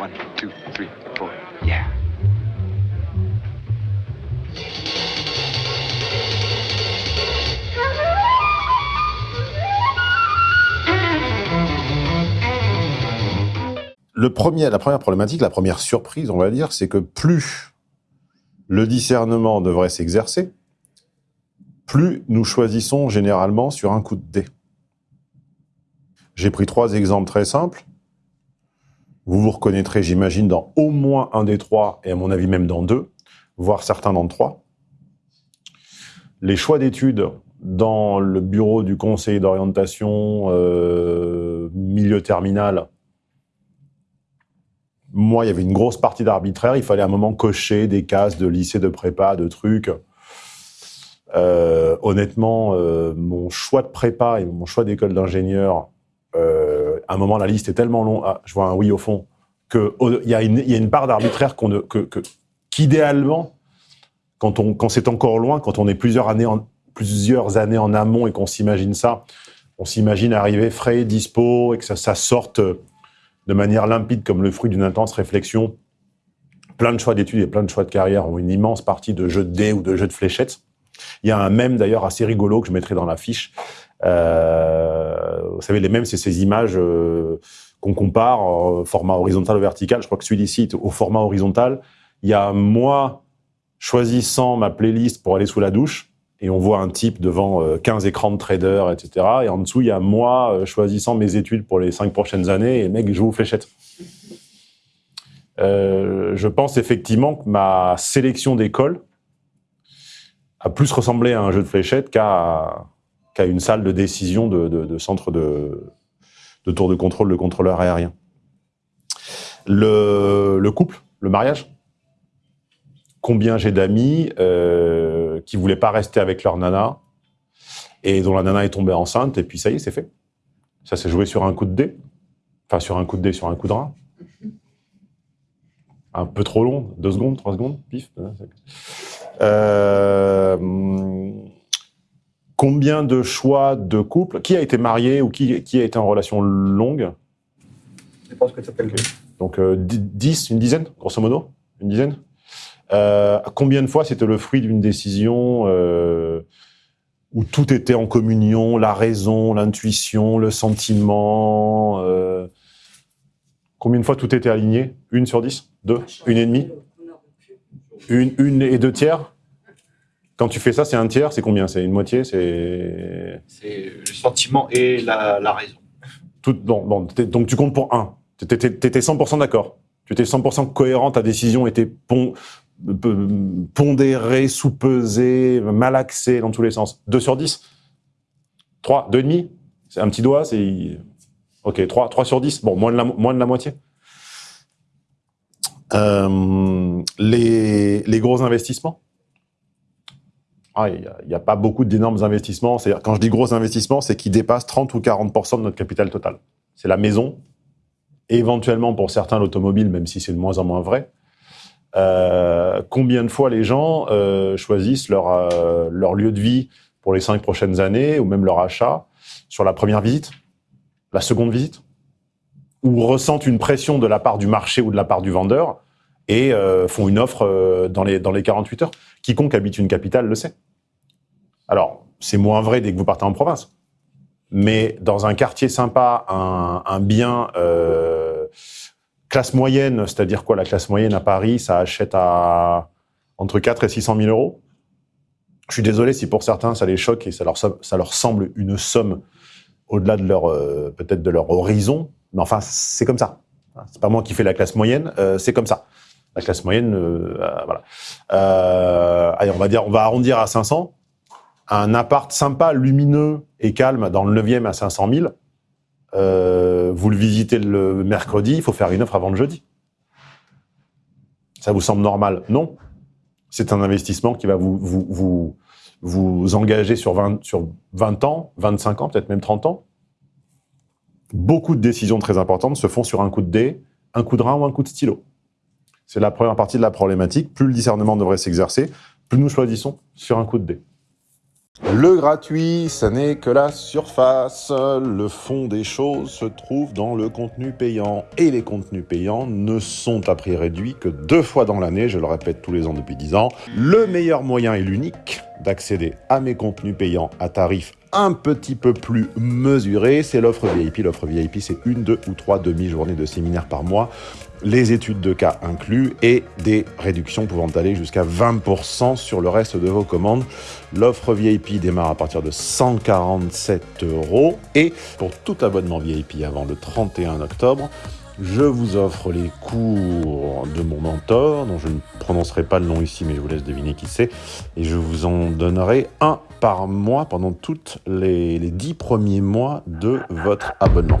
One, two, three, four. Yeah. Le premier, la première problématique, la première surprise, on va dire, c'est que plus le discernement devrait s'exercer, plus nous choisissons généralement sur un coup de dé. J'ai pris trois exemples très simples. Vous vous reconnaîtrez, j'imagine, dans au moins un des trois, et à mon avis même dans deux, voire certains dans trois. Les choix d'études dans le bureau du conseil d'orientation euh, milieu terminal, moi, il y avait une grosse partie d'arbitraire. Il fallait à un moment cocher des cases de lycée, de prépa, de trucs. Euh, honnêtement, euh, mon choix de prépa et mon choix d'école d'ingénieur, à un moment, la liste est tellement longue, ah, je vois un oui au fond, qu'il y, a une, part d'arbitraire qu'idéalement, quand, quand c'est encore loin, quand on est plusieurs années en, plusieurs années en amont et qu'on s'imagine ça, on s'imagine arriver frais, dispo, et que ça, sorte de manière limpide comme le fruit d'une intense réflexion. Plein de choix d'études et plein de choix de carrière ont une immense partie de jeux de dés ou de jeux de fléchettes. Il y a un mème d'ailleurs assez rigolo que je mettrai dans la fiche. Euh, vous savez, les mèmes, c'est ces images euh, qu'on compare format horizontal ou vertical. Je crois que celui-ci au format horizontal. Il y a moi choisissant ma playlist pour aller sous la douche et on voit un type devant 15 euh, écrans de trader, etc. Et en dessous, il y a moi choisissant mes études pour les cinq prochaines années et mec joue aux fléchettes. Euh, je pense effectivement que ma sélection d'école a plus ressemblé à un jeu de fléchettes qu'à qu'à une salle de décision de, centre de, tour de contrôle de contrôleur aérien. Le, le couple, le mariage, combien j'ai d'amis euh, qui voulaient pas rester avec leur nana et dont la nana est tombée enceinte et puis ça y est, c'est fait. Ça s'est joué sur un coup de dé. Enfin, sur un coup de dé, sur un coup de rein. Un peu trop long, deux secondes, trois secondes, pif. Euh, combien de choix de couple Qui a été marié ou qui, qui a été en relation longue? Je pense que ça s'appelle. Donc, euh, 10, une dizaine, grosso modo Une dizaine. Euh, combien de fois c'était le fruit d'une décision euh, où tout était en communion, la raison, l'intuition, le sentiment euh, Combien de fois tout était aligné? Une sur dix? Deux? Une et demie? Une, une et deux tiers? Quand tu fais ça, c'est un tiers, c'est combien? C'est une moitié C'est le sentiment et la, la raison. Tout, bon, bon, donc tu comptes pour un. Tu étais 100% d'accord. Tu étais 100% cohérent, ta décision était pon pondéré, sous-pesé, malaxé dans tous les sens. 2 sur 10 3, 2,5 C'est un petit doigt, c'est... Ok, 3, 3 sur 10 Bon, moins de la, moins de la moitié. Euh, les, les gros investissements? Ah, il n'y a, a, pas beaucoup d'énormes investissements. C'est-à-dire, quand je dis gros investissements, c'est qu'ils dépassent 30 ou 40% de notre capital total. C'est la maison, éventuellement pour certains l'automobile, même si c'est de moins en moins vrai. Euh, combien de fois les gens euh, choisissent leur, euh, leur lieu de vie pour les cinq prochaines années, ou même leur achat, sur la première visite, la seconde visite, ou ressentent une pression de la part du marché ou de la part du vendeur, et euh, font une offre euh, dans, les, dans les 48 heures. Quiconque habite une capitale le sait. Alors, c'est moins vrai dès que vous partez en province. Mais dans un quartier sympa, un, bien euh, classe moyenne, c'est-à-dire quoi La classe moyenne à Paris, ça achète à entre 4 et 600 000 euros. Je suis désolé si pour certains ça les choque et ça leur, ça leur semble une somme au-delà de leur peut-être de leur horizon, mais enfin c'est comme ça. C'est pas moi qui fais la classe moyenne, c'est comme ça. La classe moyenne, euh, euh voilà. Euh, allez, on va dire, on va arrondir à 500. Un appart sympa, lumineux et calme dans le 9e à 500 000 euh, vous le visitez le mercredi, il faut faire une offre avant le jeudi. Ça vous semble normal? Non. C'est un investissement qui va vous, vous, vous, vous engager sur 20, sur 20 ans, 25 ans, peut-être même 30 ans. Beaucoup de décisions très importantes se font sur un coup de dé, un coup de rein ou un coup de stylo. C'est la première partie de la problématique. Plus le discernement devrait s'exercer, plus nous choisissons sur un coup de dé. Le gratuit, ça n'est que la surface. Le fond des choses se trouve dans le contenu payant. Et les contenus payants ne sont à prix réduit que deux fois dans l'année, je le répète tous les ans depuis dix ans. Le meilleur moyen et l'unique d'accéder à mes contenus payants à tarif un petit peu plus mesuré, c'est l'offre VIP. L'offre VIP, c'est une, deux ou trois demi-journées de séminaire par mois les études de cas inclus et des réductions pouvant aller jusqu'à 20% sur le reste de vos commandes. L'offre VIP démarre à partir de 147 euros et pour tout abonnement VIP avant le 31 octobre, je vous offre les cours de mon mentor, dont je ne prononcerai pas le nom ici, mais je vous laisse deviner qui c'est, et je vous en donnerai un par mois pendant tous les, 10 premiers mois de votre abonnement.